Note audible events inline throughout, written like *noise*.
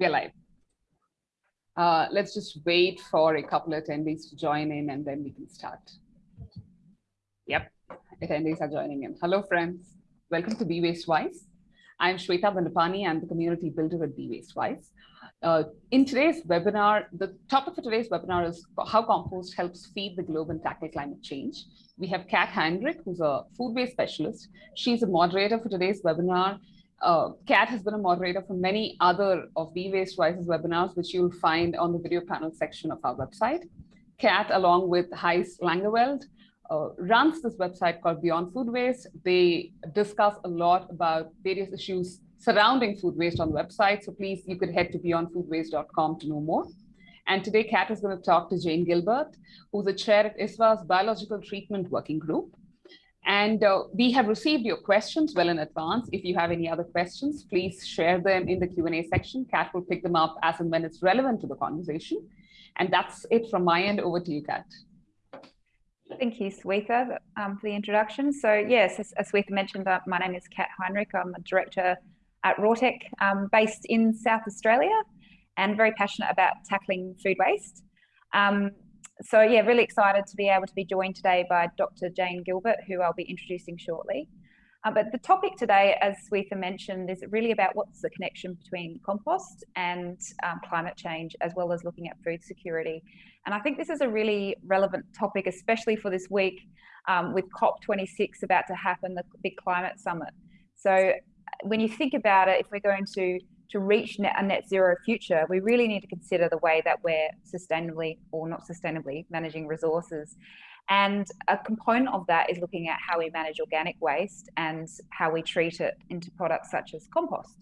We're live. Uh, let's just wait for a couple of attendees to join in and then we can start. Yep, attendees are joining in. Hello, friends. Welcome to Be Waste Wise. I'm Shweta Bandapani. I'm the community builder at Be Waste Wise. Uh, in today's webinar, the topic for today's webinar is how compost helps feed the globe and tackle climate change. We have Kat Heinrich, who's a food waste specialist. She's a moderator for today's webinar. Uh, Kat has been a moderator for many other of Be Waste Wise's webinars, which you'll find on the video panel section of our website. Kat, along with Heis Langeveld, uh, runs this website called Beyond Food Waste. They discuss a lot about various issues surrounding food waste on the website. So please, you could head to beyondfoodwaste.com to know more. And today, Kat is going to talk to Jane Gilbert, who's the chair at ISWA's Biological Treatment Working Group. And uh, we have received your questions well in advance. If you have any other questions, please share them in the Q&A section. Kat will pick them up as and when it's relevant to the conversation. And that's it from my end. Over to you, Kat. Thank you, Swetha, um, for the introduction. So yes, as, as Swetha mentioned, uh, my name is Kat Heinrich. I'm a director at Rawtec, um, based in South Australia and very passionate about tackling food waste. Um, so yeah, really excited to be able to be joined today by Dr. Jane Gilbert, who I'll be introducing shortly. Uh, but the topic today, as Swetha mentioned, is really about what's the connection between compost and um, climate change, as well as looking at food security. And I think this is a really relevant topic, especially for this week um, with COP26 about to happen, the big climate summit. So when you think about it, if we're going to to reach net, a net zero future, we really need to consider the way that we're sustainably or not sustainably managing resources. And a component of that is looking at how we manage organic waste and how we treat it into products such as compost.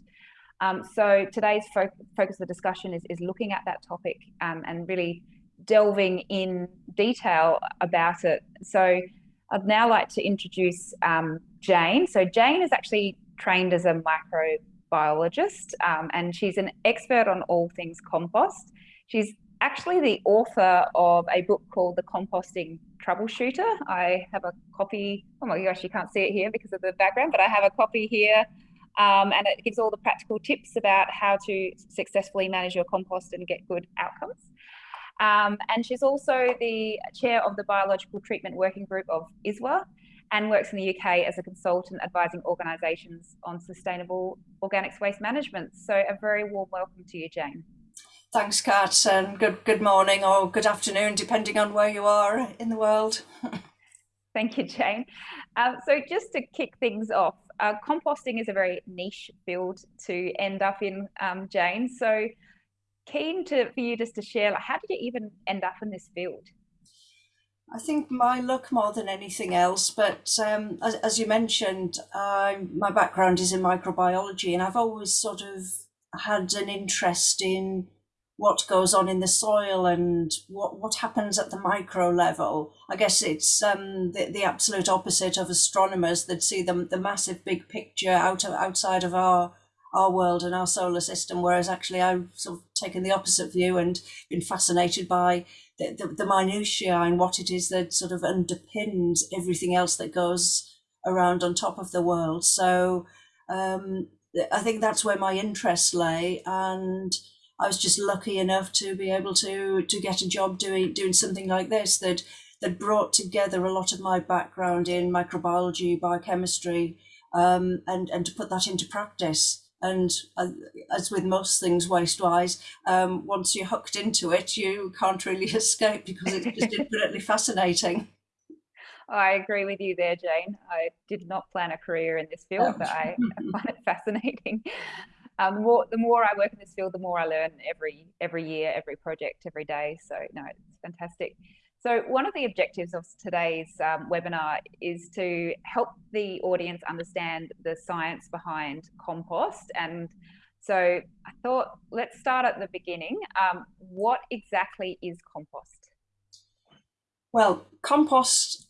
Um, so today's fo focus of the discussion is, is looking at that topic um, and really delving in detail about it. So I'd now like to introduce um, Jane. So Jane is actually trained as a microbiologist um, and she's an expert on all things compost. She's actually the author of a book called The Composting Troubleshooter. I have a copy, oh my gosh, you can't see it here because of the background, but I have a copy here um, and it gives all the practical tips about how to successfully manage your compost and get good outcomes. Um, and she's also the chair of the Biological Treatment Working Group of ISWA, and works in the UK as a consultant advising organisations on sustainable organics waste management. So a very warm welcome to you, Jane. Thanks, Kat, and good good morning or good afternoon, depending on where you are in the world. *laughs* Thank you, Jane. Um, so just to kick things off, uh, composting is a very niche field to end up in, um, Jane. So keen to for you just to share, like, how did you even end up in this field? I think my luck more than anything else, but um, as, as, you mentioned, uh, my background is in microbiology, and I've always sort of had an interest in what goes on in the soil and what, what happens at the micro level. I guess it's um, the, the absolute opposite of astronomers that see the, the massive big picture out of, outside of our our world and our solar system, whereas actually I've sort of taken the opposite view and been fascinated by the, the, the minutiae and what it is that sort of underpins everything else that goes around on top of the world. So um, I think that's where my interest lay. And I was just lucky enough to be able to to get a job doing doing something like this that that brought together a lot of my background in microbiology, biochemistry, um, and and to put that into practice. And uh, as with most things waste-wise, um, once you're hooked into it, you can't really *laughs* escape because it's just *laughs* infinitely fascinating. I agree with you there, Jane. I did not plan a career in this field, but I, I *laughs* find it fascinating. Um, the, more, the more I work in this field, the more I learn every every year, every project, every day. So no, it's fantastic. So one of the objectives of today's um, webinar is to help the audience understand the science behind compost. And so I thought, let's start at the beginning. Um, what exactly is compost? Well, compost,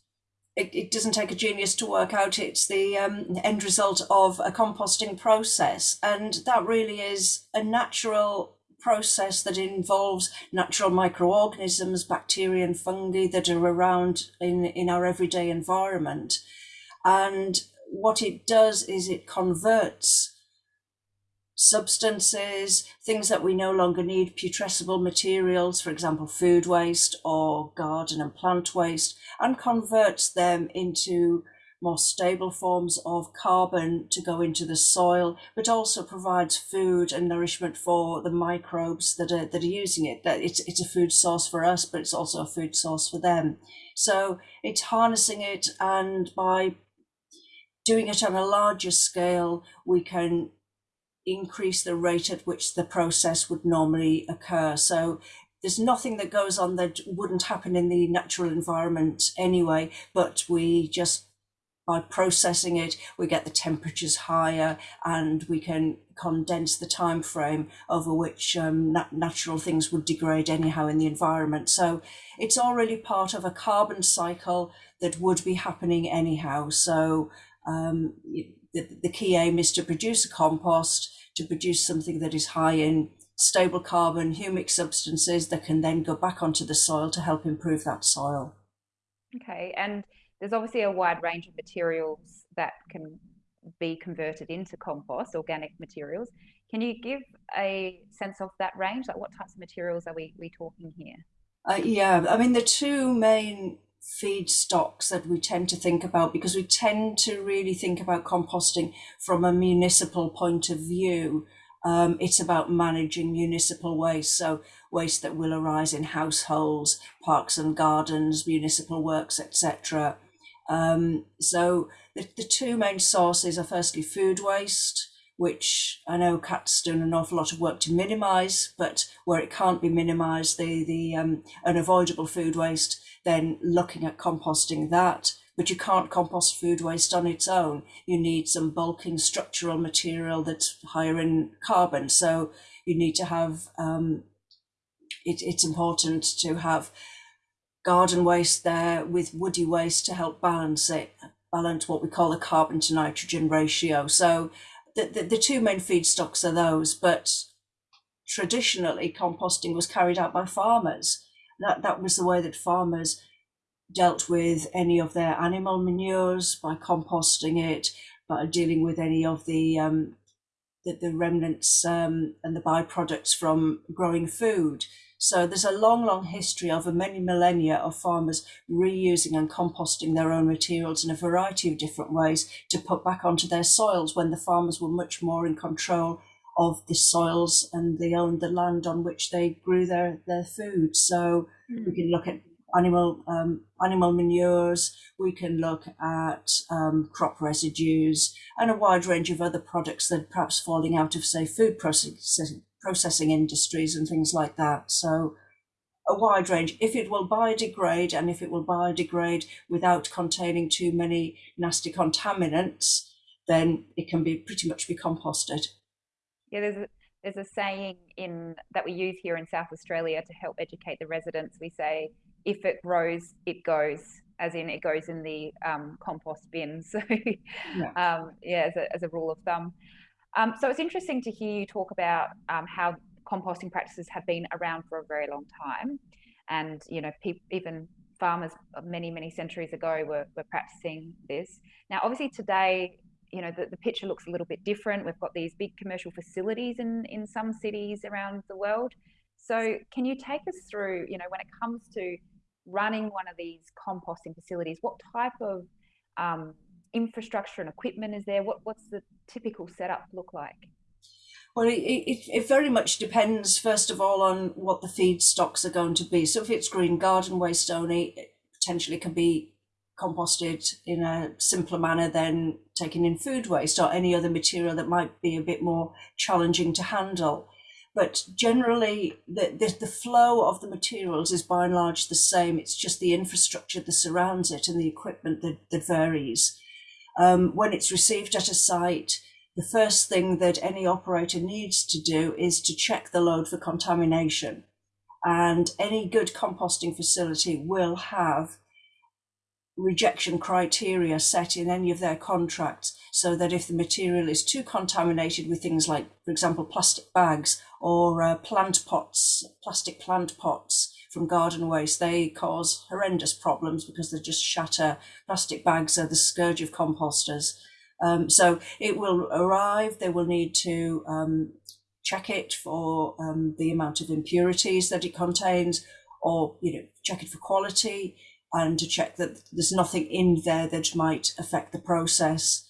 it, it, doesn't take a genius to work out. It's the um, end result of a composting process. And that really is a natural process that involves natural microorganisms, bacteria and fungi that are around in, in our everyday environment. And what it does is it converts substances, things that we no longer need, putrescible materials, for example, food waste or garden and plant waste, and converts them into more stable forms of carbon to go into the soil, but also provides food and nourishment for the microbes that are that are using it. That it's it's a food source for us, but it's also a food source for them. So it's harnessing it, and by doing it on a larger scale, we can increase the rate at which the process would normally occur. So there's nothing that goes on that wouldn't happen in the natural environment anyway, but we just by processing it, we get the temperatures higher and we can condense the time frame over which um, nat natural things would degrade anyhow in the environment. So it's already part of a carbon cycle that would be happening anyhow. So um, the, the key aim is to produce a compost, to produce something that is high in stable carbon, humic substances that can then go back onto the soil to help improve that soil. Okay, and there's obviously a wide range of materials that can be converted into compost, organic materials. Can you give a sense of that range? Like what types of materials are we, we talking here? Uh, yeah, I mean, the two main feedstocks that we tend to think about because we tend to really think about composting from a municipal point of view. Um, it's about managing municipal waste, so waste that will arise in households, parks and gardens, municipal works, etc. Um, so the, the two main sources are firstly food waste, which I know Kat's doing an awful lot of work to minimise, but where it can't be minimised, the the um, unavoidable food waste, then looking at composting that. But you can't compost food waste on its own. You need some bulking structural material that's higher in carbon. So you need to have. Um, it, it's important to have garden waste there with woody waste to help balance it, balance what we call the carbon to nitrogen ratio. So the, the, the two main feedstocks are those, but traditionally composting was carried out by farmers. That, that was the way that farmers dealt with any of their animal manures by composting it, by dealing with any of the um, the, the remnants um, and the byproducts from growing food. So there's a long, long history over many millennia of farmers reusing and composting their own materials in a variety of different ways to put back onto their soils when the farmers were much more in control of the soils and they owned the land on which they grew their, their food. So mm. we can look at animal um, animal manures. We can look at um, crop residues and a wide range of other products that perhaps falling out of say food processing processing industries and things like that. So a wide range. If it will biodegrade and if it will biodegrade without containing too many nasty contaminants, then it can be pretty much be composted. Yeah, there's a, there's a saying in that we use here in South Australia to help educate the residents. We say, if it grows, it goes, as in it goes in the um, compost bin. *laughs* So, yeah, um, yeah as, a, as a rule of thumb. Um, so it's interesting to hear you talk about um, how composting practices have been around for a very long time, and you know, even farmers many many centuries ago were, were practicing this. Now, obviously today, you know, the, the picture looks a little bit different. We've got these big commercial facilities in in some cities around the world. So, can you take us through, you know, when it comes to running one of these composting facilities, what type of um, infrastructure and equipment is there? What, what's the typical setup look like? Well, it, it, it very much depends, first of all, on what the feedstocks are going to be. So if it's green garden waste only, it potentially can be composted in a simpler manner than taking in food waste or any other material that might be a bit more challenging to handle. But generally, the, the, the, flow of the materials is by and large the same. It's just the infrastructure that surrounds it and the equipment that, that varies. Um, when it's received at a site, the first thing that any operator needs to do is to check the load for contamination. And any good composting facility will have rejection criteria set in any of their contracts so that if the material is too contaminated with things like, for example, plastic bags or uh, plant pots, plastic plant pots, from garden waste, they cause horrendous problems because they just shatter. Plastic bags are the scourge of composters. Um, so it will arrive, they will need to um, check it for um, the amount of impurities that it contains, or you know, check it for quality, and to check that there's nothing in there that might affect the process.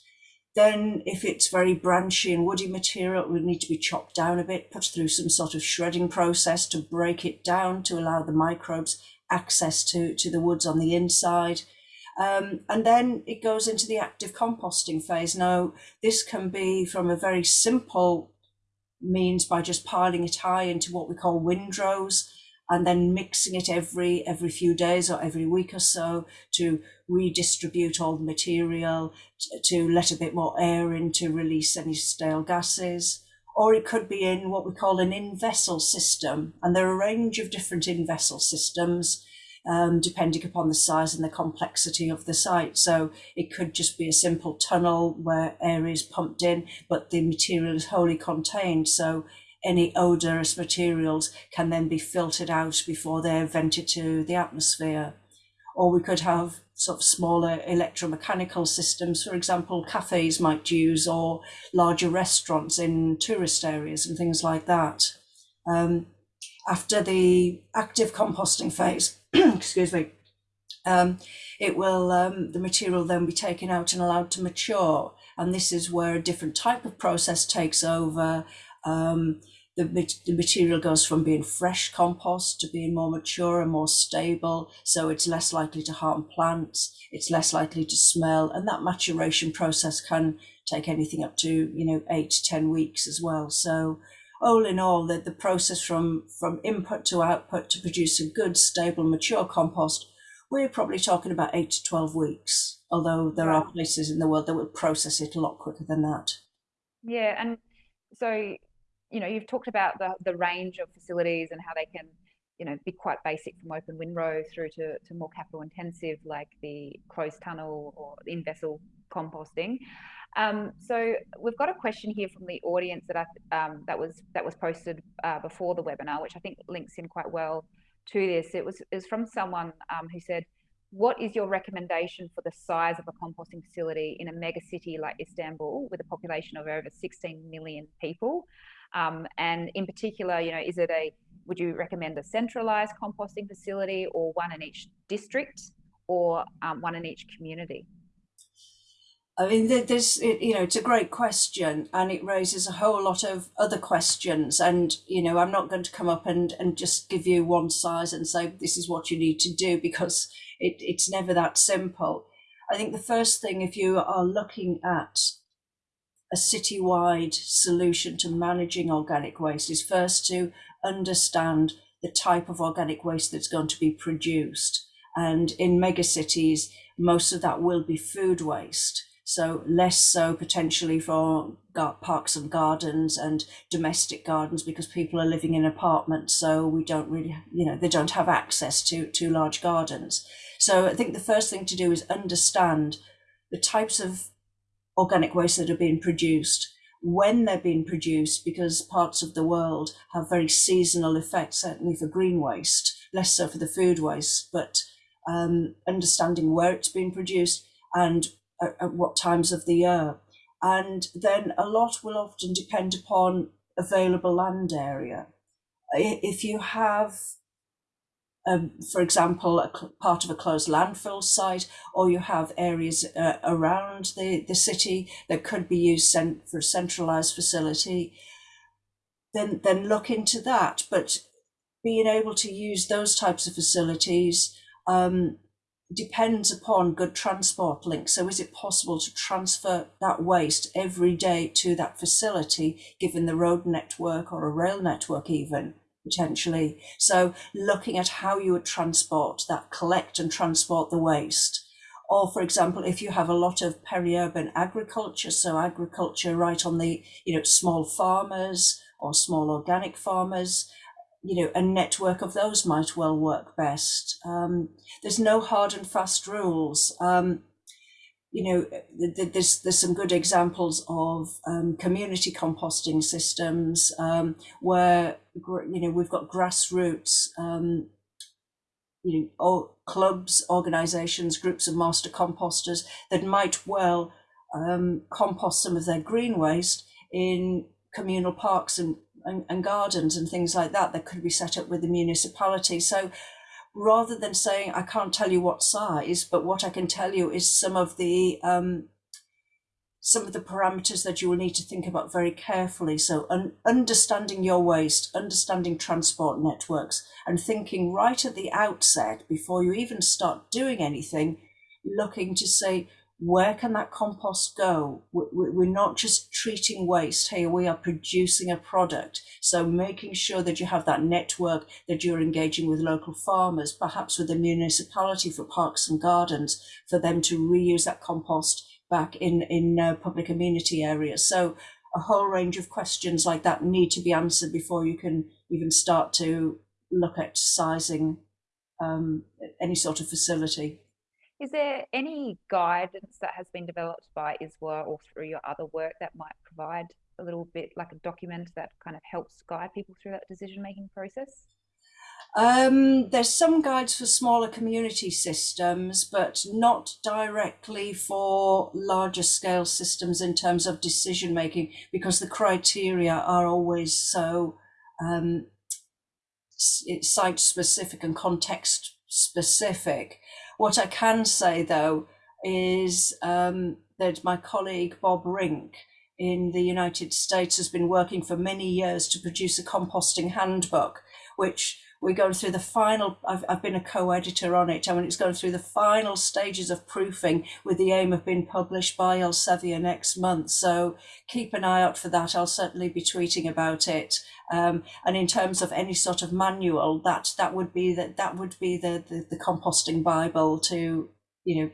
Then, if it's very branchy and woody material, it would need to be chopped down a bit, put through some sort of shredding process to break it down to allow the microbes access to, to the woods on the inside. Um, and then it goes into the active composting phase. Now, this can be from a very simple means by just piling it high into what we call windrows and then mixing it every every few days or every week or so to redistribute all the material to, let a bit more air in to release any stale gases or it could be in what we call an in-vessel system and there are a range of different in-vessel systems um, depending upon the size and the complexity of the site. So it could just be a simple tunnel where air is pumped in, but the material is wholly contained. So any odorous materials can then be filtered out before they're vented to the atmosphere. Or we could have sort of smaller electromechanical systems, for example, cafes might use, or larger restaurants in tourist areas and things like that. Um, after the active composting phase, *clears throat* excuse me, um, it will um, the material then be taken out and allowed to mature. And this is where a different type of process takes over. Um, the, the material goes from being fresh compost to being more mature and more stable. So it's less likely to harm plants. It's less likely to smell. And that maturation process can take anything up to, you know, eight to 10 weeks as well. So all in all, the, the process from, from input to output to produce a good, stable, mature compost, we're probably talking about eight to 12 weeks, although there are places in the world that will process it a lot quicker than that. Yeah, and so, you know, you've talked about the, the range of facilities and how they can, you know, be quite basic from open windrow through to, to more capital intensive like the closed tunnel or in vessel composting. Um, so we've got a question here from the audience that I, um, that was that was posted uh, before the webinar, which I think links in quite well to this. It was is from someone um, who said, "What is your recommendation for the size of a composting facility in a mega city like Istanbul, with a population of over 16 million people? Um, and in particular, you know, is it a would you recommend a centralized composting facility or one in each district or um, one in each community?" I mean, there's, you know, it's a great question and it raises a whole lot of other questions. And, you know, I'm not going to come up and, and just give you one size and say, this is what you need to do because it, it's never that simple. I think the first thing, if you are looking at a citywide solution to managing organic waste, is first to understand the type of organic waste that's going to be produced. And in megacities, most of that will be food waste. So less so potentially for parks and gardens and domestic gardens because people are living in apartments. So we don't really, you know, they don't have access to, to large gardens. So I think the first thing to do is understand the types of organic waste that are being produced, when they're being produced, because parts of the world have very seasonal effects, certainly for green waste, less so for the food waste, but um, understanding where it's being produced and at, at what times of the year. And then a lot will often depend upon available land area. If you have, um, for example, a part of a closed landfill site, or you have areas uh, around the, the city that could be used for a centralized facility, then, then look into that. But being able to use those types of facilities um, depends upon good transport links. So is it possible to transfer that waste every day to that facility, given the road network or a rail network even? Potentially. So looking at how you would transport that, collect and transport the waste. Or for example, if you have a lot of peri-urban agriculture, so agriculture right on the, you know, small farmers or small organic farmers, you know, a network of those might well work best. Um, there's no hard and fast rules. Um, you know, there's there's some good examples of um, community composting systems um, where you know we've got grassroots, um, you know, clubs, organisations, groups of master composters that might well um, compost some of their green waste in communal parks and, and, and, gardens and things like that that could be set up with the municipality. So rather than saying, I can't tell you what size, but what I can tell you is some of the um, some of the parameters that you will need to think about very carefully. So un understanding your waste, understanding transport networks and thinking right at the outset before you even start doing anything, looking to say, where can that compost go? We're not just treating waste. here, we are producing a product. So making sure that you have that network, that you're engaging with local farmers, perhaps with the municipality for parks and gardens, for them to reuse that compost back in, in uh, public amenity areas. So a whole range of questions like that need to be answered before you can even start to look at sizing um, any sort of facility. Is there any guidance that has been developed by ISWA or through your other work that might provide a little bit like a document that kind of helps guide people through that decision making process? Um, there's some guides for smaller community systems, but not directly for larger scale systems in terms of decision making, because the criteria are always so um, site specific and context specific. What I can say though is um, that my colleague Bob Rynk in the United States has been working for many years to produce a composting handbook, which we're going through the final I've, I've been a co-editor on it I mean it's going through the final stages of proofing with the aim of being published by Elsevier next month. So keep an eye out for that I'll certainly be tweeting about it. Um, and in terms of any sort of manual that that would be that that would be the, the, the composting bible to you know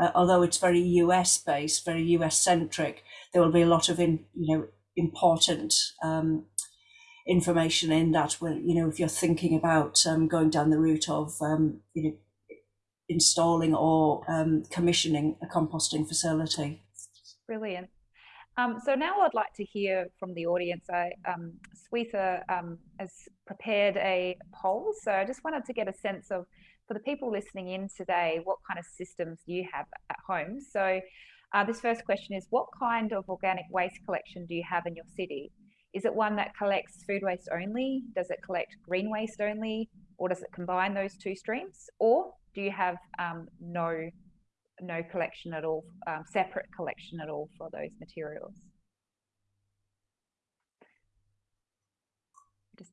uh, although it's very US based very US centric there will be a lot of in you know important um, information in that when you know if you're thinking about um, going down the route of um, you know installing or um, commissioning a composting facility. Brilliant. Um, so now I'd like to hear from the audience. I, um, Swetha um, has prepared a poll, so I just wanted to get a sense of, for the people listening in today, what kind of systems you have at home? So uh, this first question is, what kind of organic waste collection do you have in your city? Is it one that collects food waste only? Does it collect green waste only? Or does it combine those two streams? Or do you have um, no, no collection at all, um, separate collection at all for those materials? Just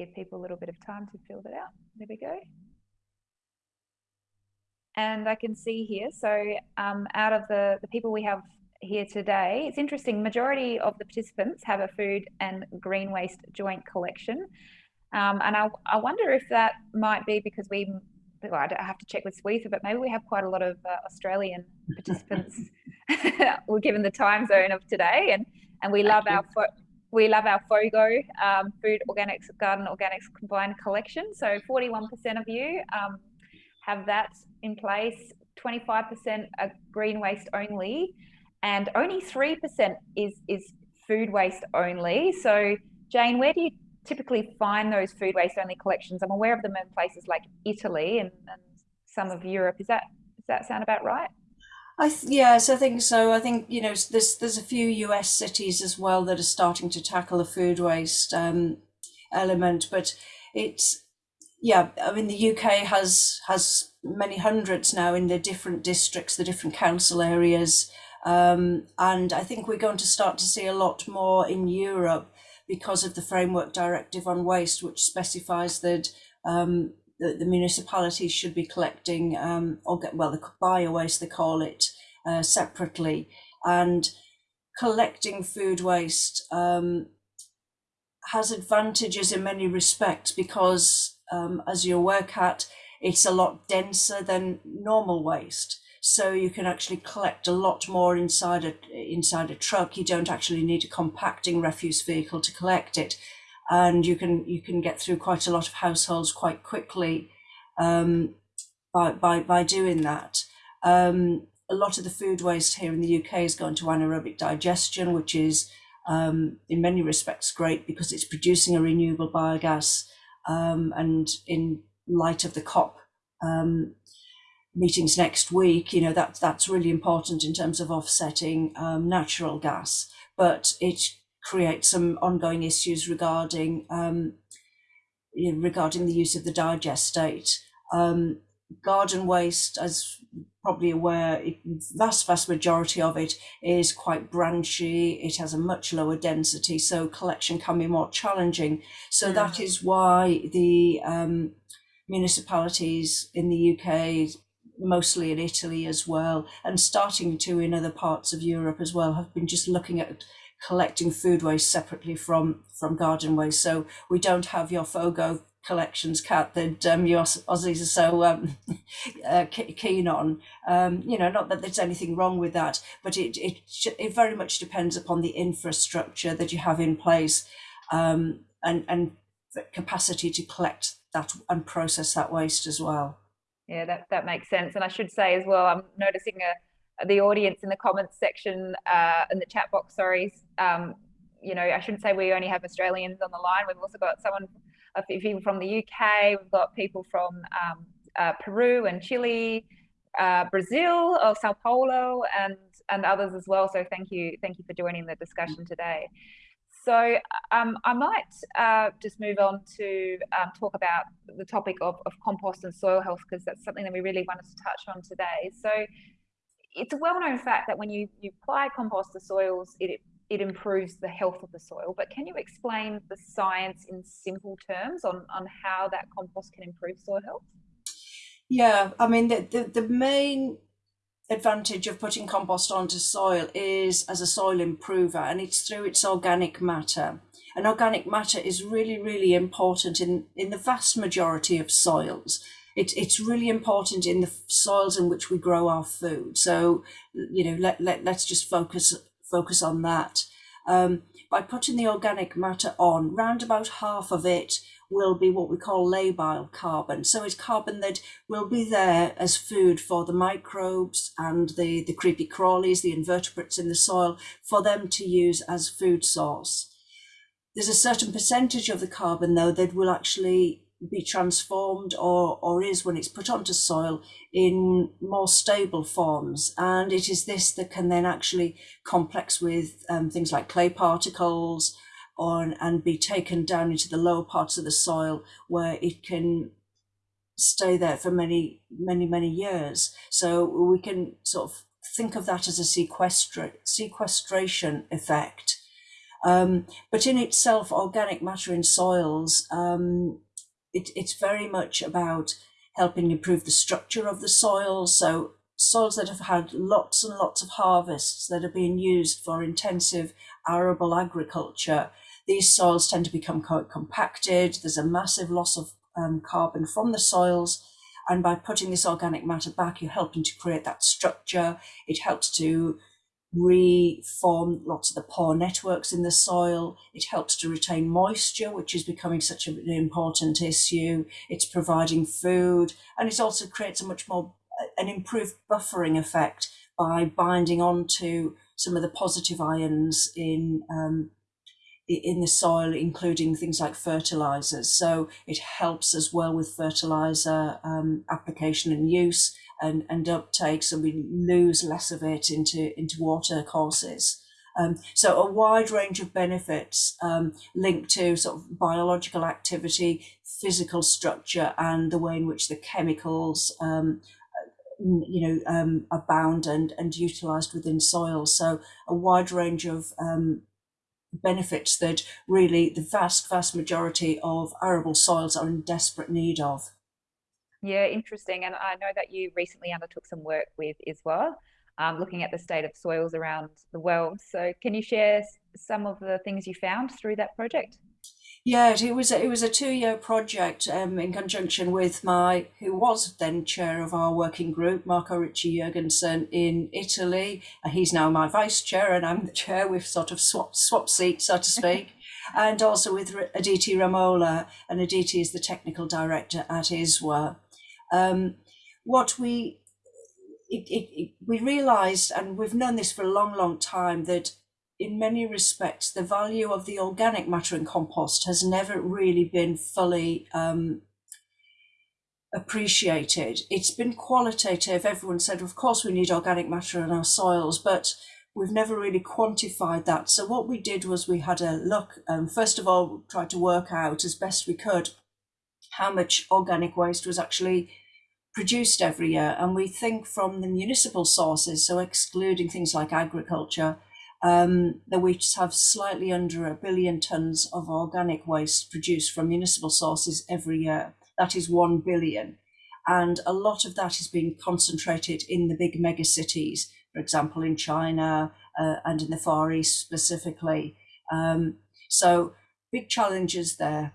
give people a little bit of time to fill that out. There we go. And I can see here, so um, out of the, the people we have here today, it's interesting, majority of the participants have a food and green waste joint collection. Um, and I, I wonder if that might be because we, well, I have to check with Swetha, but maybe we have quite a lot of uh, Australian *laughs* participants. *laughs* We're given the time zone of today and, and we love our we love our FOGO um, food organics garden organics combined collection. So 41% of you um, have that in place. 25% are green waste only, and only 3% is is food waste only. So Jane, where do you typically find those food waste only collections? I'm aware of them in places like Italy and, and some of Europe. Is that does that sound about right? I yes, I think so. I think you know there's there's a few US cities as well that are starting to tackle the food waste um, element, but it's yeah. I mean the UK has has many hundreds now in the different districts, the different council areas, um, and I think we're going to start to see a lot more in Europe because of the framework directive on waste, which specifies that um, the, the municipalities should be collecting, um, or get, well, the bio waste they call it, uh, separately, and collecting food waste um, has advantages in many respects because, um, as you work at, it's a lot denser than normal waste. So you can actually collect a lot more inside a inside a truck. You don't actually need a compacting refuse vehicle to collect it and you can you can get through quite a lot of households quite quickly um, by, by by doing that. Um, a lot of the food waste here in the UK is going to anaerobic digestion, which is um, in many respects great because it's producing a renewable biogas. Um, and in light of the COP um, meetings next week, you know, that, that's really important in terms of offsetting um, natural gas. But it creates some ongoing issues regarding um, you know, regarding the use of the digestate. Um, garden waste, as probably aware, vast, vast majority of it is quite branchy. It has a much lower density, so collection can be more challenging. So mm. that is why the um, municipalities in the UK, mostly in Italy as well, and starting to in other parts of Europe as well, have been just looking at collecting food waste separately from from garden waste. So we don't have your FOGO collections Kat that um, you Aussies are so um, *laughs* uh, keen on. Um, you know, not that there's anything wrong with that, but it it it very much depends upon the infrastructure that you have in place, um, and and capacity to collect that and process that waste as well. Yeah, that that makes sense. And I should say as well, I'm noticing a the audience in the comments section uh, in the chat box. Sorry. Um, you know, I shouldn't say we only have Australians on the line. We've also got someone of people from the UK. We've got people from um, uh, Peru and Chile, uh, Brazil, or Sao Paulo, and and others as well. So thank you, thank you for joining the discussion today. So um, I might uh, just move on to um, talk about the topic of, of compost and soil health because that's something that we really wanted to touch on today. So it's a well-known fact that when you, you apply compost to soils, it it improves the health of the soil. But can you explain the science in simple terms on, on how that compost can improve soil health? Yeah, I mean, the, the, the main advantage of putting compost onto soil is as a soil improver, and it's through its organic matter. And organic matter is really, really important in, in the vast majority of soils. It, it's really important in the soils in which we grow our food. So, you know, let, let, let's just focus focus on that. Um, by putting the organic matter on, round about half of it will be what we call labile carbon. So it's carbon that will be there as food for the microbes and the, the creepy crawlies, the invertebrates in the soil, for them to use as food source. There's a certain percentage of the carbon though that will actually be transformed or, or is when it's put onto soil in more stable forms. And it is this that can then actually complex with um, things like clay particles on, and be taken down into the lower parts of the soil where it can stay there for many, many, many years. So we can sort of think of that as a sequestra sequestration effect. Um, but in itself, organic matter in soils um, it, it's very much about helping improve the structure of the soil. So soils that have had lots and lots of harvests that are being used for intensive arable agriculture, these soils tend to become compacted. There's a massive loss of um, carbon from the soils. And by putting this organic matter back, you're helping to create that structure. It helps to reform lots of the pore networks in the soil. It helps to retain moisture, which is becoming such an important issue. It's providing food, and it also creates a much more an improved buffering effect by binding onto some of the positive ions in um, in the soil, including things like fertilizers. So it helps as well with fertilizer um, application and use and, and uptake, so we lose less of it into, into water courses. Um, so a wide range of benefits um, linked to sort of biological activity, physical structure, and the way in which the chemicals, um, you know, um, are bound and, and utilized within soils. So a wide range of um, benefits that really the vast, vast majority of arable soils are in desperate need of. Yeah, interesting. And I know that you recently undertook some work with ISWA, um, looking at the state of soils around the world. So can you share some of the things you found through that project? Yeah, it was a, it was a two year project um, in conjunction with my who was then chair of our working group, Marco Ricci Jurgensen in Italy. He's now my vice chair, and I'm the chair. We've sort of swapped swap seats, so to speak. *laughs* and also with Aditi Ramola, and Aditi is the technical director at ISWA. Um, what we it, it, it, we realized, and we've known this for a long, long time, that in many respects, the value of the organic matter in compost has never really been fully um, appreciated. It's been qualitative. Everyone said, of course, we need organic matter in our soils, but we've never really quantified that. So what we did was we had a look, um, first of all, tried to work out as best we could how much organic waste was actually produced every year. And we think from the municipal sources, so excluding things like agriculture, um, that we have slightly under a billion tons of organic waste produced from municipal sources every year. That is 1 billion. And a lot of that is being concentrated in the big mega cities, for example, in China uh, and in the Far East specifically. Um, so big challenges there.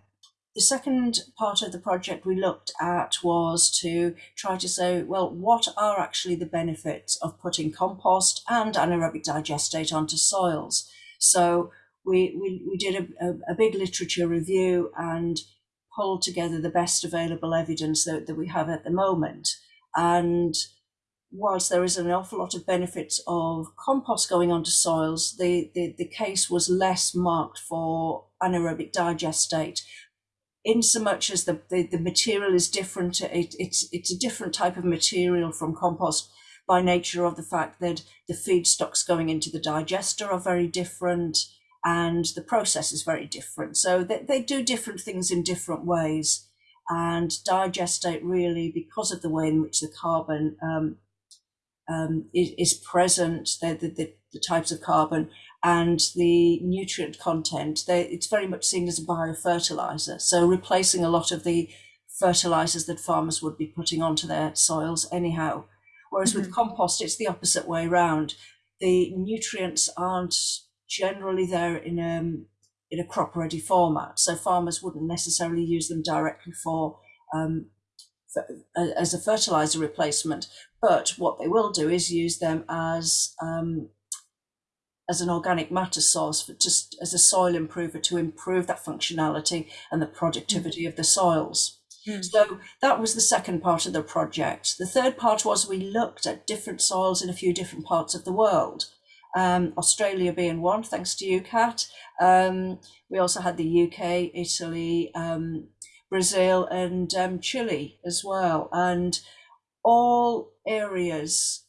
The second part of the project we looked at was to try to say, well, what are actually the benefits of putting compost and anaerobic digestate onto soils? So we, we, we did a, a, big literature review and pulled together the best available evidence that, that we have at the moment. And whilst there is an awful lot of benefits of compost going onto soils, the, the, the case was less marked for anaerobic digestate in so much as the, the, the material is different, it, it's, it's a different type of material from compost by nature of the fact that the feedstocks going into the digester are very different and the process is very different. So they, they do different things in different ways. And digestate really, because of the way in which the carbon um, um, is, is, present, the, the, the, types of carbon, and the nutrient content, they, it's very much seen as a biofertilizer. So replacing a lot of the fertilizers that farmers would be putting onto their soils anyhow. Whereas mm-hmm. with compost, it's the opposite way around. The nutrients aren't generally there in a, um, in a crop ready format. So farmers wouldn't necessarily use them directly for um, as a fertilizer replacement, but what they will do is use them as um, as an organic matter source for just as a soil improver to improve that functionality and the productivity mm. of the soils. Mm. So that was the second part of the project. The third part was we looked at different soils in a few different parts of the world. Um, Australia being one, thanks to UCAT. Um, we also had the UK, Italy, um, Brazil, and um, Chile as well. And all areas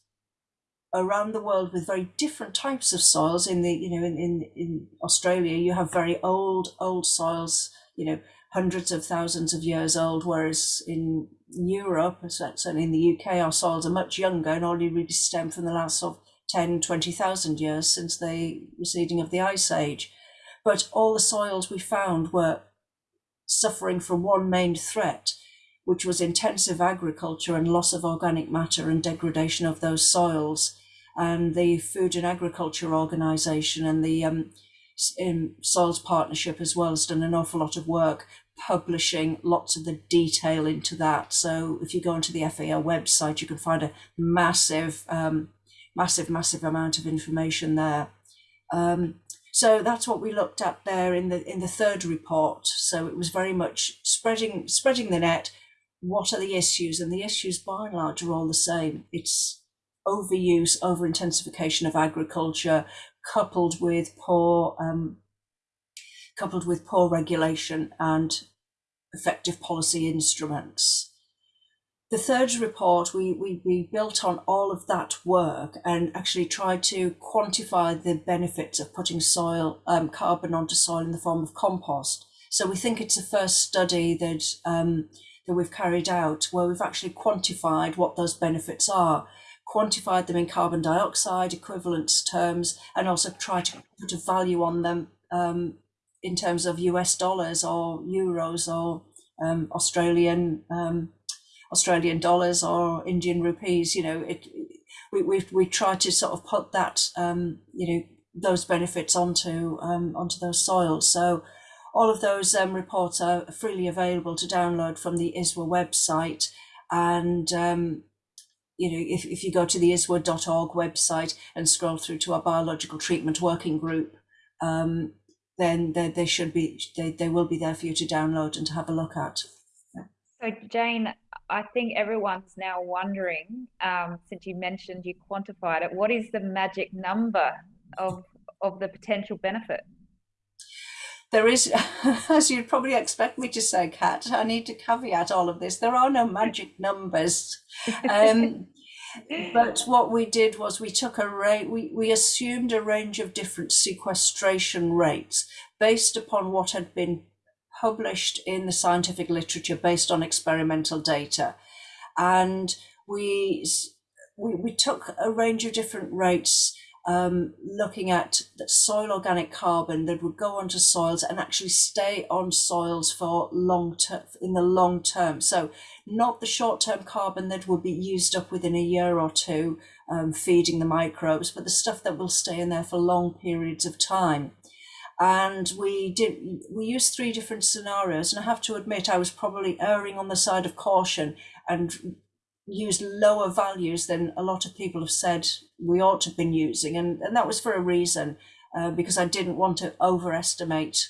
around the world with very different types of soils. In the you know in, in in Australia, you have very old old soils, you know, hundreds of thousands of years old, whereas in Europe, certainly in the UK, our soils are much younger and only really stem from the last of 10, 20,000 years since the receding of the ice age. But all the soils we found were suffering from one main threat, which was intensive agriculture and loss of organic matter and degradation of those soils. And the Food and Agriculture Organization and the um, Soils Partnership as well has done an awful lot of work publishing lots of the detail into that. So if you go onto the FAO website, you can find a massive, um, massive, massive amount of information there. Um, so that's what we looked at there in the in the third report. So it was very much spreading spreading the net, what are the issues? And the issues by and large are all the same. It's overuse, over intensification of agriculture, coupled with poor um, coupled with poor regulation and effective policy instruments. The third report, we, we, we built on all of that work and actually tried to quantify the benefits of putting soil um, carbon onto soil in the form of compost. So we think it's the first study that um, that we've carried out where we've actually quantified what those benefits are, quantified them in carbon dioxide equivalence terms, and also tried to put a value on them um, in terms of US dollars or euros or um, Australian um, Australian dollars or Indian rupees. You know, it, we we we tried to sort of put that um, you know those benefits onto um, onto those soils. So all of those um, reports are freely available to download from the ISWA website. And, um, you know, if, if you go to the ISWA.org website and scroll through to our biological treatment working group, um, then they, they should be, they, they will be there for you to download and to have a look at. So Jane, I think everyone's now wondering, um, since you mentioned you quantified it, what is the magic number of of the potential benefit? There is, *laughs* as you'd probably expect me to say, Kat, I need to caveat all of this. There are no magic numbers. Um, *laughs* but what we did was we took a rate, we, we assumed a range of different sequestration rates based upon what had been published in the scientific literature based on experimental data. And we, we, we took a range of different rates um, looking at soil organic carbon that would go onto soils and actually stay on soils for long term in the long term. So not the short term carbon that will be used up within a year or two, um, feeding the microbes, but the stuff that will stay in there for long periods of time. And we did we used three different scenarios, and I have to admit I was probably erring on the side of caution and used lower values than a lot of people have said we ought to have been using. And, and that was for a reason, uh, because I didn't want to overestimate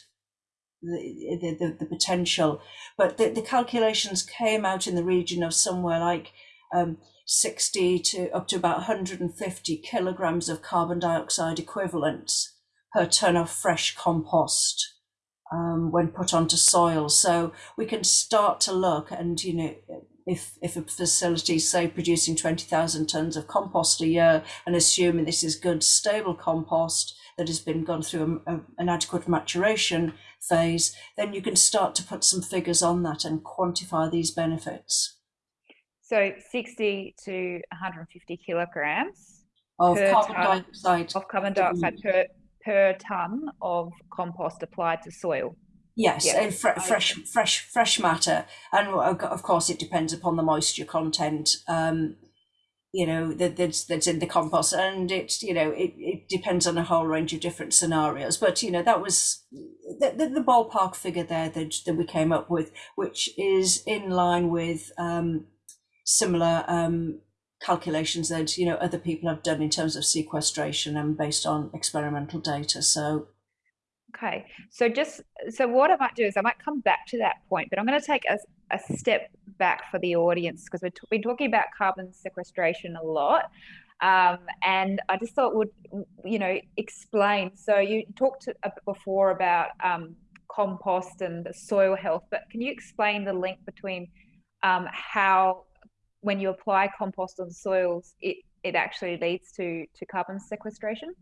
the, the, the, the potential. But the, the calculations came out in the region of somewhere like um, 60 to up to about 150 kilograms of carbon dioxide equivalents per ton of fresh compost. Um, when put onto soil. So we can start to look and, you know, if if a facility is say producing 20,000 tons of compost a year and assuming this is good stable compost that has been gone through a, a, an adequate maturation phase then you can start to put some figures on that and quantify these benefits. So 60 to 150 kilograms of carbon dioxide of carbon dioxide per per ton of compost applied to soil Yes, yeah. fre- fresh, fresh, fresh matter, and of course it depends upon the moisture content. Um, you know that that's that's in the compost, and it you know it, it depends on a whole range of different scenarios. But you know that was the, the, the ballpark figure there that that we came up with, which is in line with um, similar um, calculations that you know other people have done in terms of sequestration and based on experimental data. So Okay, so just so what I might do is I might come back to that point, but I'm going to take a, a step back for the audience because we've been talking about carbon sequestration a lot. Um, and I just thought would you know explain. So you talked before about um, compost and the soil health, but can you explain the link between um, how when you apply compost on soils, it it actually leads to to carbon sequestration?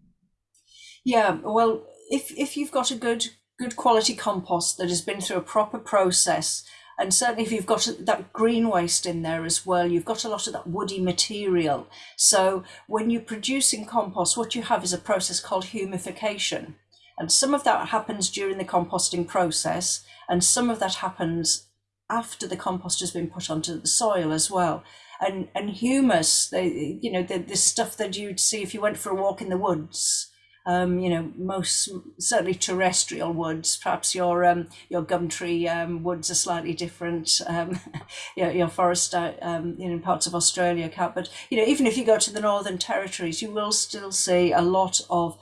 Yeah, well, if if you've got a good good quality compost that has been through a proper process, and certainly if you've got that green waste in there as well, you've got a lot of that woody material. So when you're producing compost, what you have is a process called humification. And some of that happens during the composting process, and some of that happens after the compost has been put onto the soil as well. And and humus, they, you know, the, the stuff that you'd see if you went for a walk in the woods, um, you know, most certainly terrestrial woods. Perhaps your um, your gum tree um, woods are slightly different. Um, *laughs* your, your forest um, in parts of Australia, Kat. But you know, even if you go to the Northern Territories, you will still see a lot of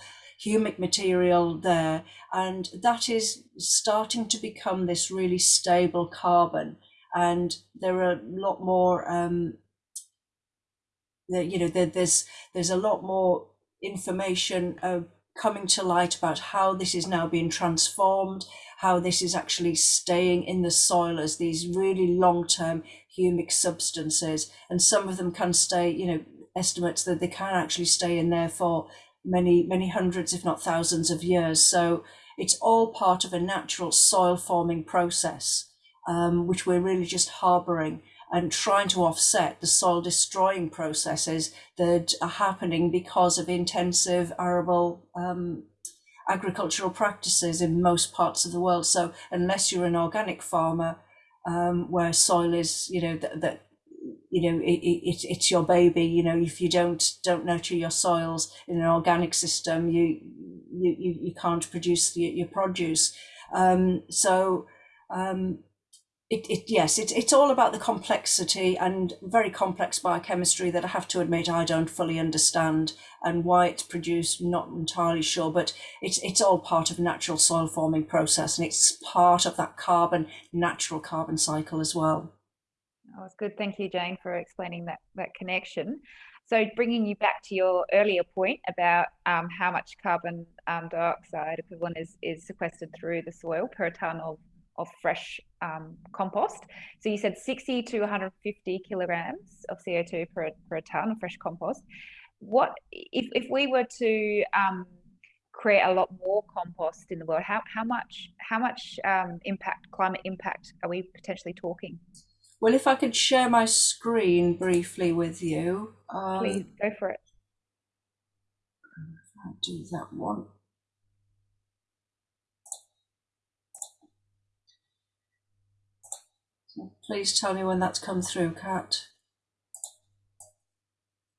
humic material there, and that is starting to become this really stable carbon. And there are a lot more. Um, you know, there, there's there's a lot more information uh, coming to light about how this is now being transformed, how this is actually staying in the soil as these really long-term humic substances. And some of them can stay, you know, estimates that they can actually stay in there for many, many hundreds, if not thousands of years. So it's all part of a natural soil forming process, um, which we're really just harboring and trying to offset the soil destroying processes that are happening because of intensive arable um, agricultural practices in most parts of the world. So unless you're an organic farmer, um, where soil is, you know, that, that you know, it, it, it's your baby. You know, if you don't don't nurture your soils in an organic system, you you you, can't produce your, your produce. Um, so um, it, it yes, it, it's all about the complexity and very complex biochemistry that I have to admit I don't fully understand and why it's produced, not entirely sure, but it's it's all part of natural soil forming process and it's part of that carbon, natural carbon cycle as well. Oh, it's good. Thank you, Jane, for explaining that that connection. So bringing you back to your earlier point about um, how much carbon um, dioxide equivalent is, is sequestered through the soil per tonne of, of fresh um, compost. So you said 60 to 150 kilograms of CO2 per, per tonne of fresh compost. What if, if we were to um, create a lot more compost in the world, how, how much how much um, impact, climate impact are we potentially talking? Well, if I could share my screen briefly with you. Um, Please go for it. I'll do that one. Please tell me when that's come through, Kat.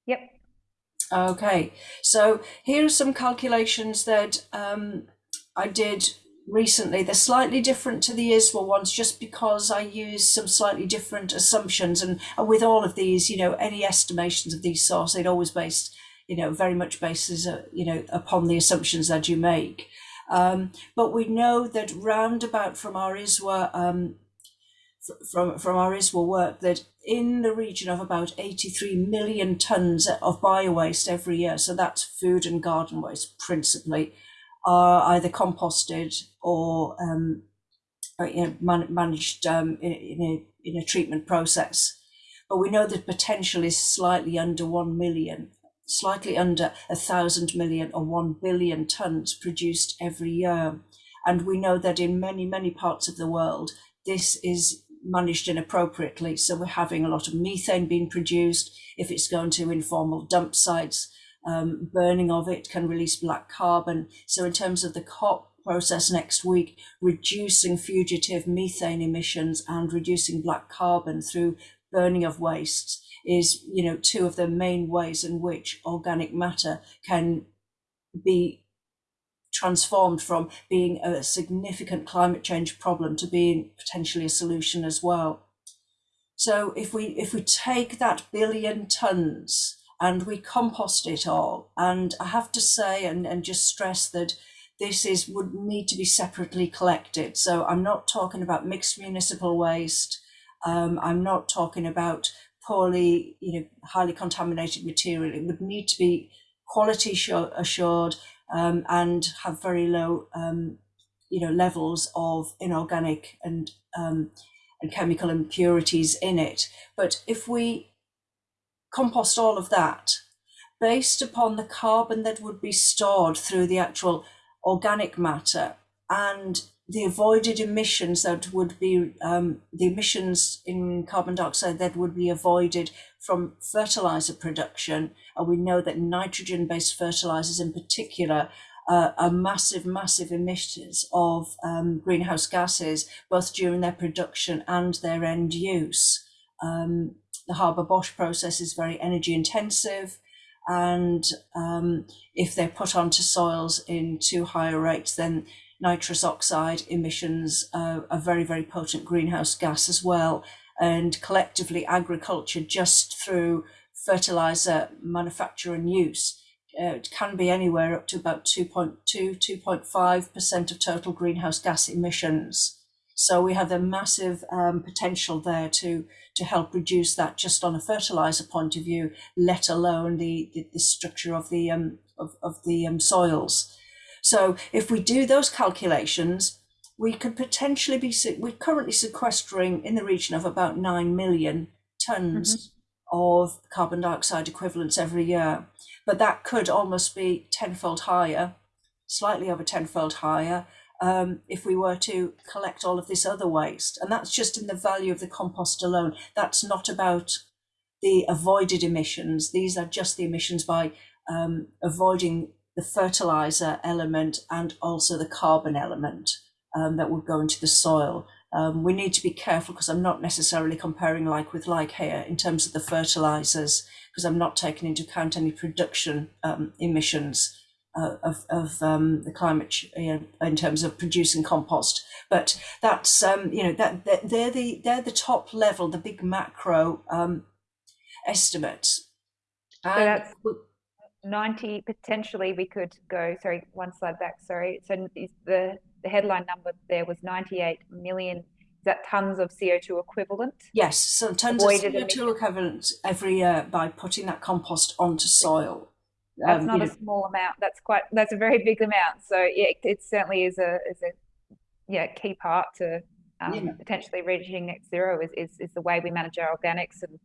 Yep. Okay, so here are some calculations that um, I did recently. They're slightly different to the ISWA ones just because I use some slightly different assumptions. And, and with all of these, you know, any estimations of these sorts, they'd always based, you know, very much bases, uh, you know, upon the assumptions that you make. Um, but we know that roundabout from our ISWA, um, from, from our ISWA work, that in the region of about 83 million tonnes of bio-waste every year, so that's food and garden waste principally, are either composted or, um, you know, man managed um, in, in, a, in a treatment process. But we know the potential is slightly under 1 million, slightly under a thousand million or 1 billion tonnes produced every year. And we know that in many, many parts of the world, this is managed inappropriately. So we're having a lot of methane being produced. If it's going to informal dump sites, um, burning of it can release black carbon. So in terms of the COP process next week, reducing fugitive methane emissions and reducing black carbon through burning of wastes is, you know, two of the main ways in which organic matter can be transformed from being a significant climate change problem to being potentially a solution as well. So if we if we take that billion tons and we compost it all. And I have to say and, and just stress that this is would need to be separately collected. So I'm not talking about mixed municipal waste. Um, I'm not talking about poorly, you know, highly contaminated material. It would need to be quality assured um, and have very low, um, you know, levels of inorganic and um, and chemical impurities in it. But if we compost all of that based upon the carbon that would be stored through the actual organic matter and the avoided emissions that would be um, the emissions in carbon dioxide that would be avoided from fertilizer production. And we know that nitrogen based fertilizers in particular uh, are massive, massive emitters of um, greenhouse gases, both during their production and their end use. Um, the Haber-Bosch process is very energy intensive. And um, if they're put onto soils in too high a rate, then nitrous oxide emissions uh, are very, very potent greenhouse gas as well. And collectively, agriculture, just through fertilizer manufacture and use, uh, can be anywhere up to about 2.2, 2.5% of total greenhouse gas emissions. So we have a massive um, potential there to to help reduce that just on a fertilizer point of view, let alone the, the, the structure of the, um, of, of the um, soils. So if we do those calculations, we could potentially be, we're currently sequestering in the region of about 9 million tons mm -hmm. of carbon dioxide equivalents every year. But that could almost be tenfold higher, slightly over tenfold higher, um, if we were to collect all of this other waste. And that's just in the value of the compost alone. That's not about the avoided emissions. These are just the emissions by um, avoiding the fertilizer element and also the carbon element um, that would go into the soil. Um, we need to be careful because I'm not necessarily comparing like with like here in terms of the fertilizers because I'm not taking into account any production um, emissions uh, of, of um, the climate you know, in terms of producing compost. But that's um, you know that, that they're the they're the top level, the big macro um, estimates. So that's ninety potentially. We could go sorry one slide back. Sorry. So the the headline number there was ninety eight million is that tons of CO2 equivalent? Yes, so tons Avoided of CO2 equivalent every year by putting that compost onto soil. That's um, not a know. small amount. That's quite. That's a very big amount. So yeah, it, it certainly is a is a yeah key part to um, yeah. potentially reaching net zero is, is is the way we manage our organics and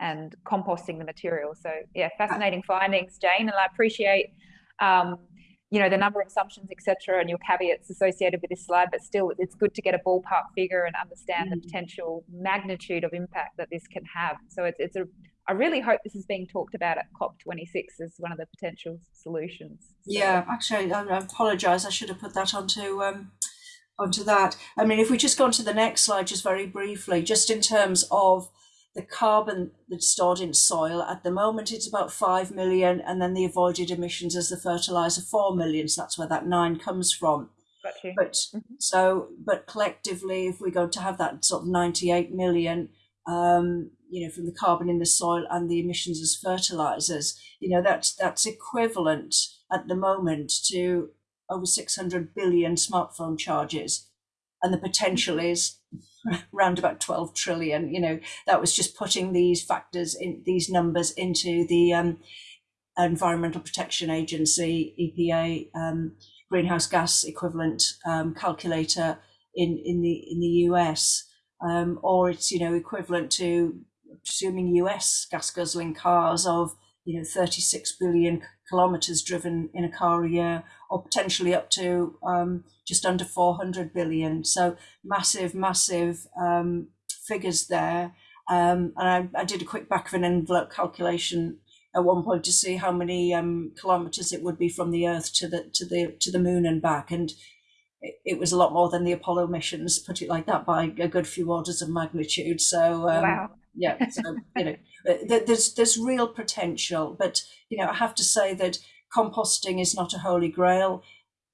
and composting the material. So yeah, fascinating findings, Jane, and I appreciate um, you know the number of assumptions, etc., and your caveats associated with this slide. But still, it's good to get a ballpark figure and understand mm. the potential magnitude of impact that this can have. So it's it's a I really hope this is being talked about at COP26 as one of the potential solutions. So. Yeah, actually, I, I apologise. I should have put that onto um, onto that. I mean, if we just go on to the next slide, just very briefly, just in terms of the carbon that's stored in soil at the moment it's about 5 million and then the avoided emissions as the fertilizer 4 million. So that's where that 9 comes from. But mm -hmm. so but collectively if we go to have that sort of 98 million um, you know from the carbon in the soil and the emissions as fertilizers you know that's that's equivalent at the moment to over 600 billion smartphone charges. And the potential is *laughs* around about 12 trillion you know that was just putting these factors in these numbers into the um, environmental protection agency epa um, greenhouse gas equivalent um, calculator in in the in the us um, or it's you know equivalent to assuming us gas guzzling cars of you know 36 billion kilometers driven in a car a year or potentially up to um, just under 400 billion. So massive, massive um, figures there. Um, and I, I, did a quick back of an envelope calculation at one point to see how many um, kilometers it would be from the Earth to the to the to the Moon and back, and it, it, was a lot more than the Apollo missions. Put it like that, by a good few orders of magnitude. So um, wow. Yeah, so you know, uh, there's there's real potential, but you know, I have to say that composting is not a holy grail.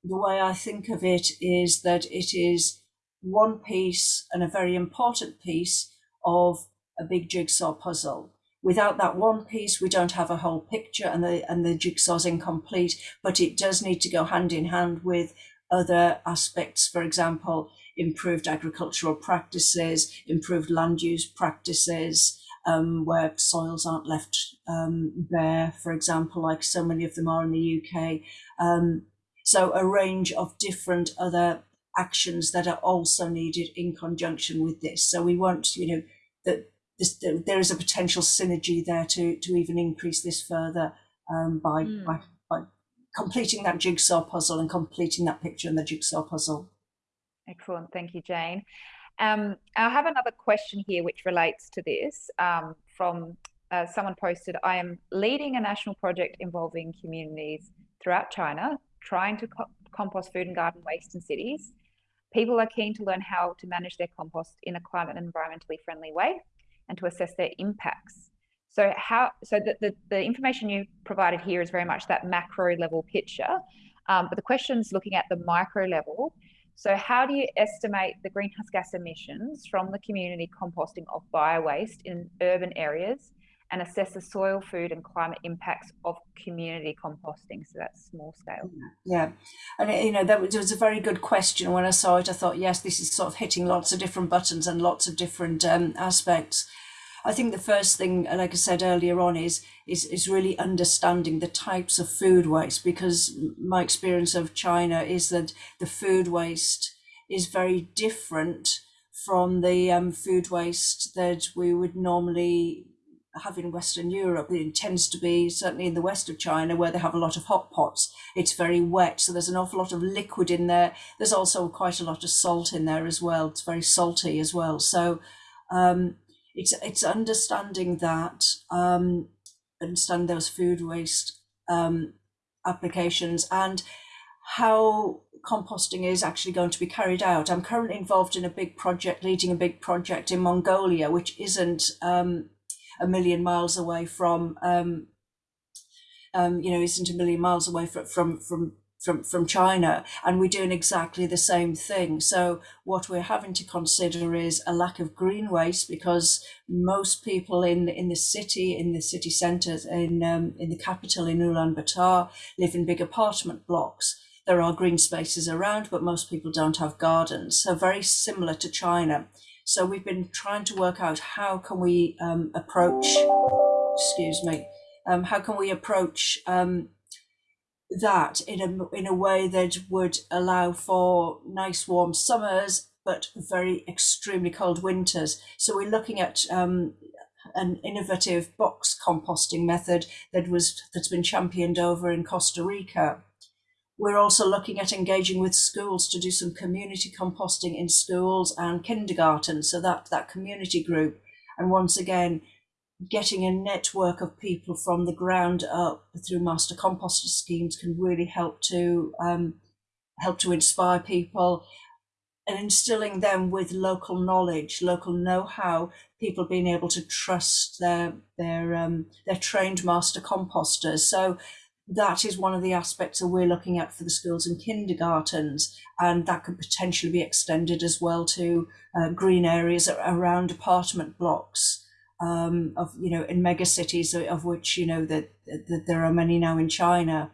The way I think of it is that it is one piece and a very important piece of a big jigsaw puzzle. Without that one piece, we don't have a whole picture and the, and the jigsaw's incomplete, but it does need to go hand in hand with other aspects, for example, improved agricultural practices, improved land use practices, um, where soils aren't left um, bare, for example, like so many of them are in the UK. Um, so a range of different other actions that are also needed in conjunction with this. So we want, you know, that this, there is a potential synergy there to to even increase this further um, by, mm. by by completing that jigsaw puzzle and completing that picture in the jigsaw puzzle. Excellent, thank you, Jane. Um, I have another question here which relates to this um, from uh, someone posted, I am leading a national project involving communities throughout China, trying to co compost food and garden waste in cities. People are keen to learn how to manage their compost in a climate and environmentally friendly way and to assess their impacts. So how so the, the, the information you provided here is very much that macro level picture. Um, but the question is looking at the micro level so how do you estimate the greenhouse gas emissions from the community composting of biowaste in urban areas and assess the soil, food and climate impacts of community composting? So that's small scale. Yeah, and you know, that was a very good question. When I saw it, I thought, yes, this is sort of hitting lots of different buttons and lots of different um, aspects. I think the first thing, like I said earlier on, is is is really understanding the types of food waste because my experience of China is that the food waste is very different from the um, food waste that we would normally have in Western Europe. It tends to be certainly in the west of China where they have a lot of hot pots. It's very wet, so there's an awful lot of liquid in there. There's also quite a lot of salt in there as well. It's very salty as well. So um, it's it's understanding that um, understand those food waste um, applications and how composting is actually going to be carried out. I'm currently involved in a big project, leading a big project in Mongolia, which isn't um, a million miles away from, um, um, you know, isn't a million miles away from from from from, from China, and we're doing exactly the same thing. So what we're having to consider is a lack of green waste because most people in in the city, in the city centres, in um, in the capital, in Ulaanbaatar, live in big apartment blocks. There are green spaces around, but most people don't have gardens. So very similar to China. So we've been trying to work out how can we um, approach, excuse me, um, how can we approach um, that in a in a way that would allow for nice warm summers but very extremely cold winters. So we're looking at um, an innovative box composting method that was that's been championed over in Costa Rica. We're also looking at engaging with schools to do some community composting in schools and kindergarten, so that that community group. And once again, getting a network of people from the ground up through master composter schemes can really help to um, help to inspire people and instilling them with local knowledge, local know-how, people being able to trust their their um, their trained master composters. So that is one of the aspects that we're looking at for the schools and kindergartens, and that could potentially be extended as well to uh, green areas around apartment blocks um, of you know in mega cities of which you know that, that there are many now in China,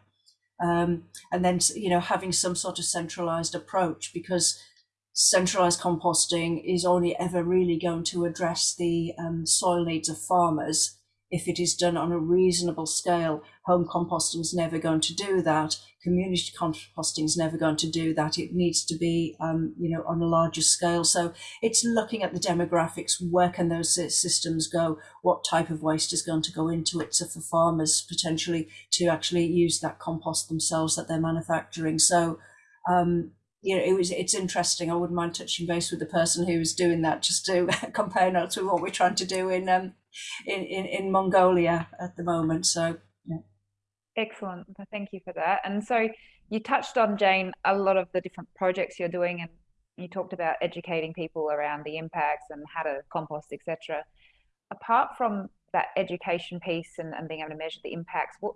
um, and then you know having some sort of centralized approach because centralized composting is only ever really going to address the um, soil needs of farmers if it is done on a reasonable scale. Home composting is never going to do that. Community composting is never going to do that. It needs to be, um, you know, on a larger scale. So it's looking at the demographics. Where can those systems go? What type of waste is going to go into it? So for farmers potentially to actually use that compost themselves that they're manufacturing. So um, you know, it was it's interesting. I wouldn't mind touching base with the person who was doing that just to *laughs* compare notes with what we're trying to do in um in, in, in Mongolia at the moment. So yeah. Excellent. Thank you for that. And so you touched on Jane a lot of the different projects you're doing and you talked about educating people around the impacts and how to compost, etc. Apart from that education piece and, and being able to measure the impacts, what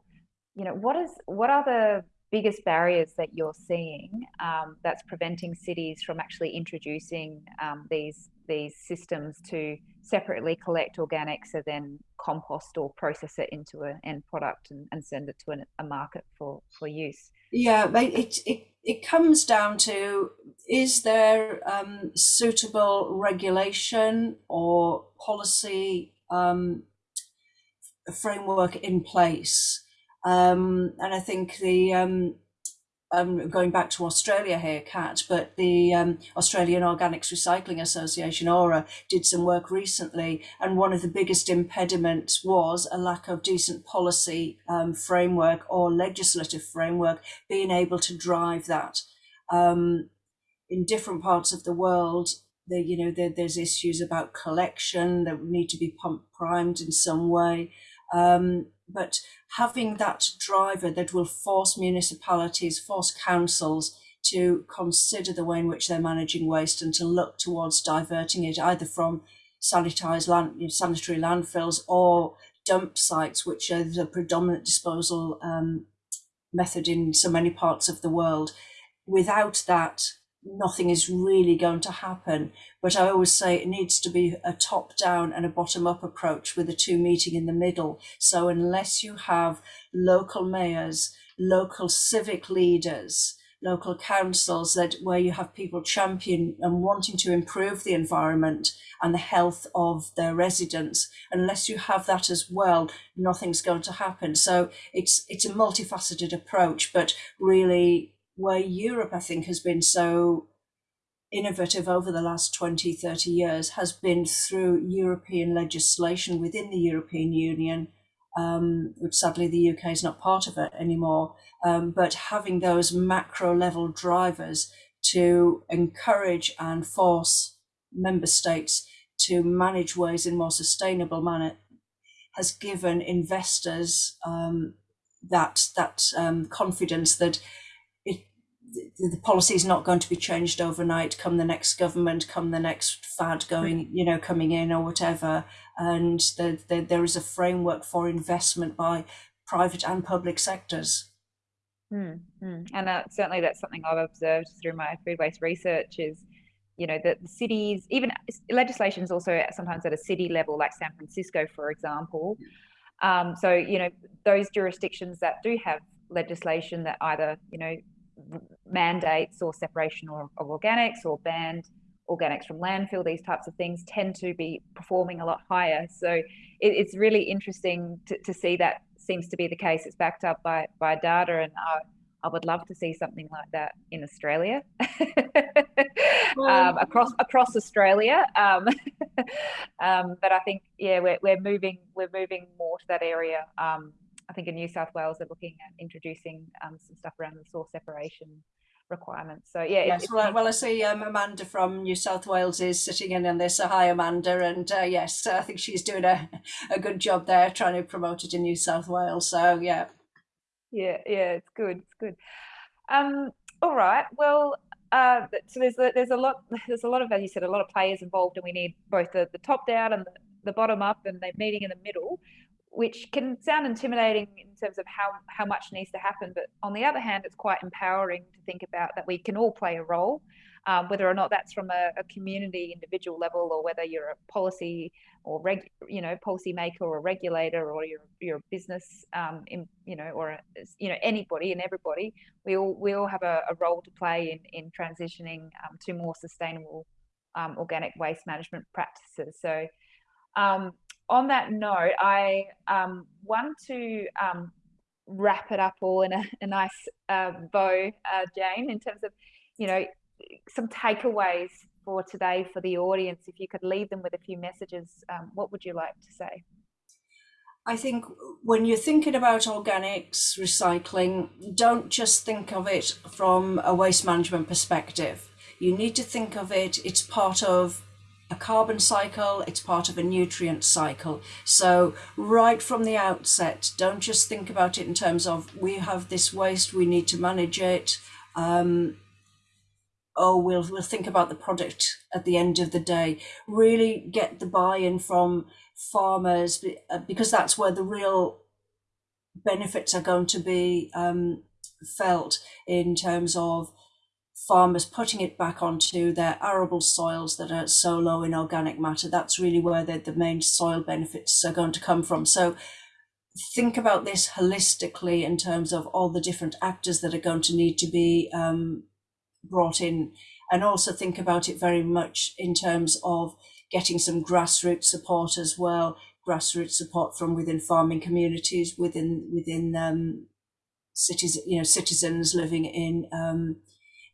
you know, what is what are the biggest barriers that you're seeing um, that's preventing cities from actually introducing um, these these systems to separately collect organics and then compost or process it into an end product and, and send it to an, a market for for use. Yeah it, it it comes down to is there um, suitable regulation or policy um, framework in place? Um, and I think the um, going back to Australia here, Kat, but the um, Australian Organics Recycling Association, AURA, did some work recently, and one of the biggest impediments was a lack of decent policy um, framework or legislative framework being able to drive that. Um, in different parts of the world, there, you know, there, there's issues about collection that need to be pump primed in some way. Um, but having that driver that will force municipalities, force councils to consider the way in which they're managing waste and to look towards diverting it either from sanitized land, you know, sanitary landfills or dump sites, which are the predominant disposal um, method in so many parts of the world. Without that, nothing is really going to happen. But I always say it needs to be a top down and a bottom up approach with the two meeting in the middle. So unless you have local mayors, local civic leaders, local councils that where you have people champion and wanting to improve the environment and the health of their residents unless you have that as well nothing's going to happen so it's it's a multifaceted approach but really where Europe, I think, has been so innovative over the last 20, 30 years has been through European legislation within the European Union, um, which sadly the UK is not part of it anymore. Um, but having those macro level drivers to encourage and force member states to manage ways in more sustainable manner has given investors um, that that um, confidence that the, the policy is not going to be changed overnight come the next government come the next fad going you know coming in or whatever. And the, the, there is a framework for investment by private and public sectors. Mm, mm. and uh, certainly that's something i've observed through my food waste research is you know that the cities even legislation is also sometimes at a city level like san francisco for example. Um, so you know those jurisdictions that do have legislation that either you know mandates or separation of, of organics or banned organics from landfill, these types of things tend to be performing a lot higher. So it, it's really interesting to, to see that seems to be the case. It's backed up by by data, and I, I would love to see something like that in Australia, *laughs* um, across across Australia. Um, *laughs* um, but I think yeah, we're we're moving we're moving more to that area. I think in New South Wales they're looking at introducing um, some stuff around the source separation requirements. So yeah, yes. well, well, I see um, Amanda from New South Wales is sitting in on this. So hi, Amanda, and uh, yes, I think she's doing a, a good job there trying to promote it in New South Wales. So yeah, yeah, yeah, it's good, it's good. Um, all right, well. Uh, so there's a, there's a lot *laughs* there's a lot of as you said a lot of players involved and we need both the, the top down and the, the bottom up and they're meeting in the middle which can sound intimidating in terms of how, how much needs to happen. But on the other hand, it's quite empowering to think about that we can all play a role, um, whether or not that's from a, a, community individual level or whether you're a policy or reg, you know, policymaker or a regulator or you're, you're a business, um, in, you know, or, you know, anybody and everybody, we all, we all have a, a role to play in, in transitioning um, to more sustainable um, organic waste management practices. So um, on that note, I um, want to um, wrap it up all in a, a nice uh, bow, uh, Jane, in terms of, you know, some takeaways for today for the audience. If you could leave them with a few messages, um, what would you like to say? I think when you're thinking about organics, recycling, don't just think of it from a waste management perspective. You need to think of it, it's part of a carbon cycle, it's part of a nutrient cycle. So, right from the outset, don't just think about it in terms of we have this waste, we need to manage it. Um, oh, we'll, we'll think about the product at the end of the day. Really get the buy in from farmers uh, because that's where the real benefits are going to be um, felt in terms of farmers putting it back onto their arable soils that are so low in organic matter. That's really where the, the main soil benefits are going to come from. So think about this holistically in terms of all the different actors that are going to need to be um, brought in and also think about it very much in terms of getting some grassroots support as well grassroots support from within farming communities within within um, cities you know citizens living in um,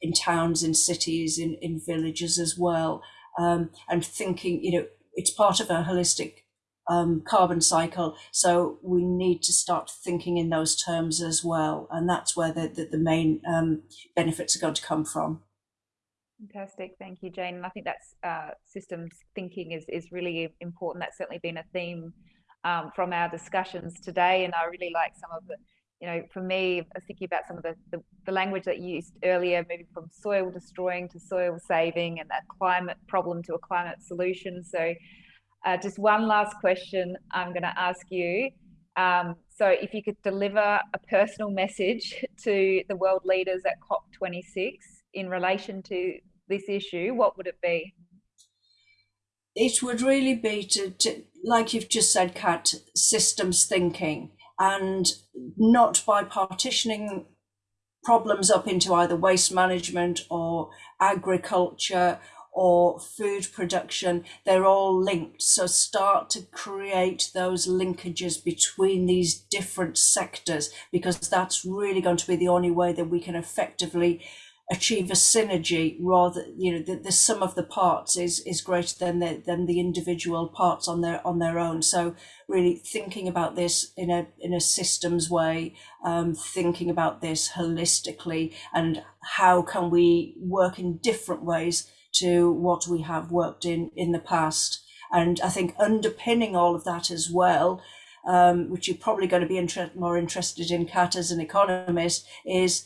in towns, in cities, in, in villages as well. Um, and thinking, you know, it's part of a holistic um, carbon cycle. So we need to start thinking in those terms as well. And that's where the, the, the main um, benefits are going to come from. Fantastic, thank you, Jane. And I think that's uh, systems thinking is is really important. That's certainly been a theme um, from our discussions today, and I really like some of the you know, for me, I was thinking about some of the, the, the, language that you used earlier, moving from soil destroying to soil saving and that climate problem to a climate solution. So uh, just one last question I'm going to ask you. Um, so if you could deliver a personal message *laughs* to the world leaders at COP26 in relation to this issue, what would it be? It would really be to, to like you've just said, Kat, systems thinking and not by partitioning problems up into either waste management or agriculture or food production, they're all linked. So start to create those linkages between these different sectors because that's really going to be the only way that we can effectively achieve a synergy rather you know the, the sum of the parts is is greater than the than the individual parts on their on their own. So really thinking about this in a in a systems way um, thinking about this holistically and how can we work in different ways to what we have worked in in the past. And i think underpinning all of that as well um, which you're probably going to be inter- more interested in kat as an economist is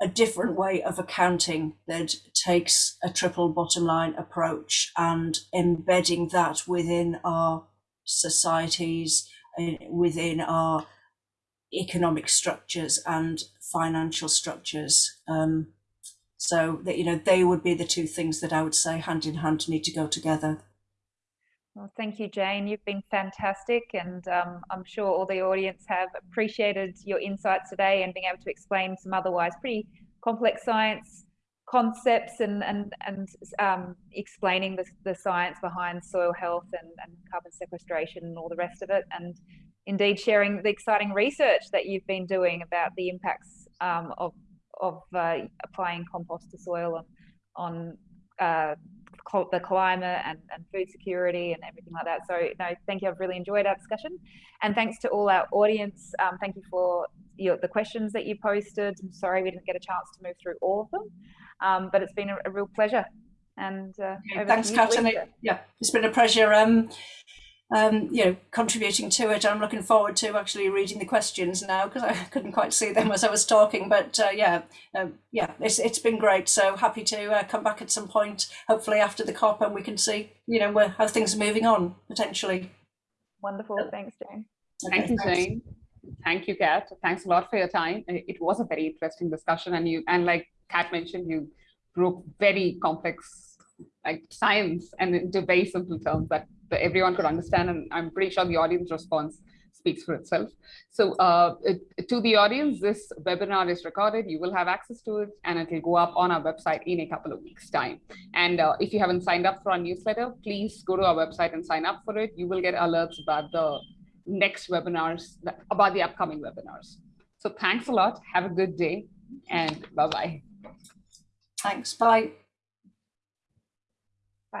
a different way of accounting that takes a triple bottom line approach and embedding that within our societies, uh, within our economic structures and financial structures. Um, so that you know they would be the two things that I would say hand in hand need to go together. Well, thank you, Jane. You've been fantastic, and um, I'm sure all the audience have appreciated your insights today and being able to explain some otherwise pretty complex science concepts and and and um, explaining the, the science behind soil health and, and carbon sequestration and all the rest of it and indeed sharing the exciting research that you've been doing about the impacts um, of of uh, applying compost to soil on, on uh, the climate and, and food security and everything like that. So no, thank you. I've really enjoyed our discussion. And thanks to all our audience. Um, thank you for your, the questions that you posted. I'm sorry we didn't get a chance to move through all of them, um, but it's been a, a real pleasure. And uh, thanks, Kat. Yeah, it's been a pleasure. Um, um, you know, contributing to it. I'm looking forward to actually reading the questions now because I *laughs* couldn't quite see them as I was talking. But uh, yeah, um, yeah, it's it's been great. So happy to uh, come back at some point, hopefully after the COP, and we can see, you know, where how things are moving on potentially. Wonderful. Thanks, Jane. Okay, Thank you, thanks. Jane. Thank you, Kat. Thanks a lot for your time. It was a very interesting discussion, and you and like Kat mentioned, you broke very complex like science and into very simple terms that that everyone could understand. And I'm pretty sure the audience response speaks for itself. So uh, it, to the audience, this webinar is recorded. You will have access to it and it will go up on our website in a couple of weeks time. And uh, if you haven't signed up for our newsletter, please go to our website and sign up for it. You will get alerts about the next webinars, about the upcoming webinars. So thanks a lot. Have a good day and bye-bye. Thanks. Bye.